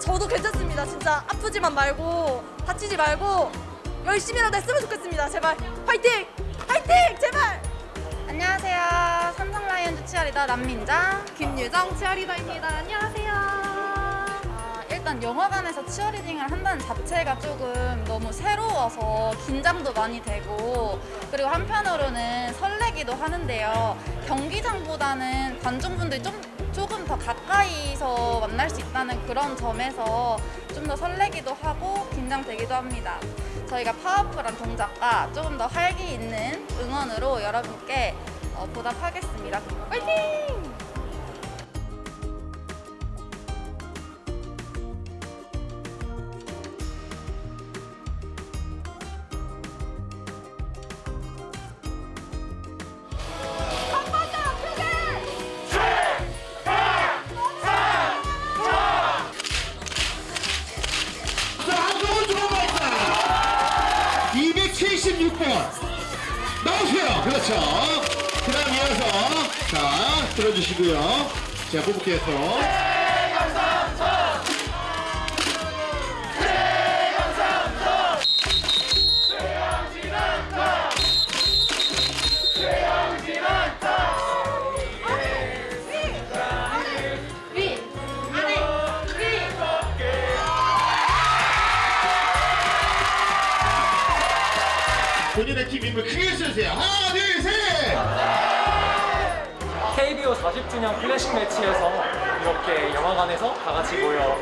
저도 괜찮습니다. 진짜 아프지만 말고 다치지 말고 열심히라도 했으면 좋겠습니다. 제발 파이팅! 파이팅! 제발! 안녕하세요. 삼성 라이온즈 치어리더 남민정. 김유정 치어리더입니다. 안녕하세요. 아, 일단 영화관에서 치어리딩을 한다는 자체가 조금 너무 새로워서 긴장도 많이 되고 그리고 한편으로는 설레기도 하는데요. 경기장보다는 관중분들이 좀 조금 더 가까이서 만날 수 있다는 그런 점에서 좀 더 설레기도 하고 긴장되기도 합니다. 저희가 파워풀한 동작과 조금 더 활기 있는 응원으로 여러분께 어, 보답하겠습니다. 화이팅! 276번. 나오세요. 그렇죠. 그 다음 이어서, 자, 들어주시고요. 자, 뽑을게요, 또. 본인의 팀 인물 크게 써주세요. 하나, 둘, 셋! KBO 40주년 클래식 매치에서 이렇게 영화관에서 다 같이 모여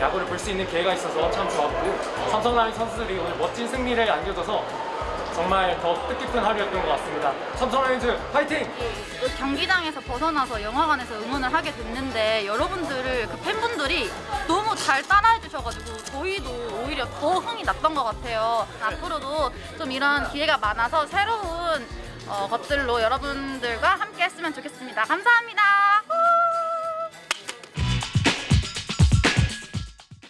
야구를 볼 수 있는 기회가 있어서 참 좋았고 삼성라인 선수들이 오늘 멋진 승리를 안겨줘서 정말 더 뜻깊은 하루였던 것 같습니다. 삼성라이온즈 파이팅! 경기장에서 벗어나서 영화관에서 응원을 하게 됐는데 여러분들을 그 팬분들이 너무 잘 따라해 주셔가지고 저희도 오히려 더 흥이 났던 것 같아요. 앞으로도 좀 이런 기회가 많아서 새로운 어, 것들로 여러분들과 함께 했으면 좋겠습니다. 감사합니다.